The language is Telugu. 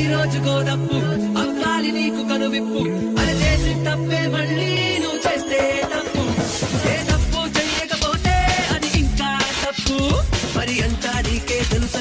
అవ్వాలి రోజు గోదప్పు అవ్వాలి నీకు కనువిప్పు. అది చేసి తప్పే మళ్ళీ నువ్వు చేస్తే తప్పు. ఏ తప్పు చేయకపోతే అది ఇంకా తప్పు. మరి అంతా నీకే తెలుసు